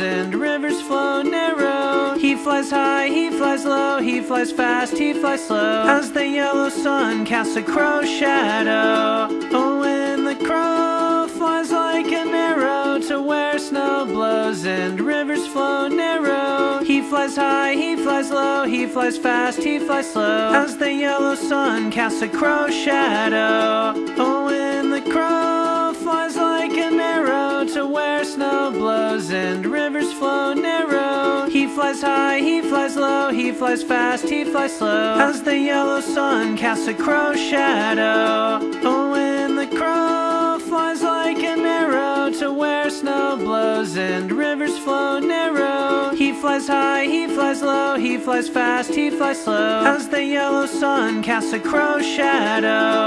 and rivers flow narrow. He flies high, he flies low, he flies fast, he flies slow. As the yellow sun casts a crow shadow. Oh, when the crow flies like an arrow to where snow blows and rivers flow narrow. He flies high, he flies low, he flies fast, he flies slow. As the yellow sun casts a crow shadow. Oh, when the crow flies like an arrow to where snow blows and rivers flow narrow. He flies high, he flies low, he flies fast, he flies slow. As the yellow sun casts a crow shadow. Oh, when the crow flies like an arrow to where snow blows and rivers flow narrow. He flies high, he flies low, he flies fast, he flies slow. As the yellow sun casts a crow shadow.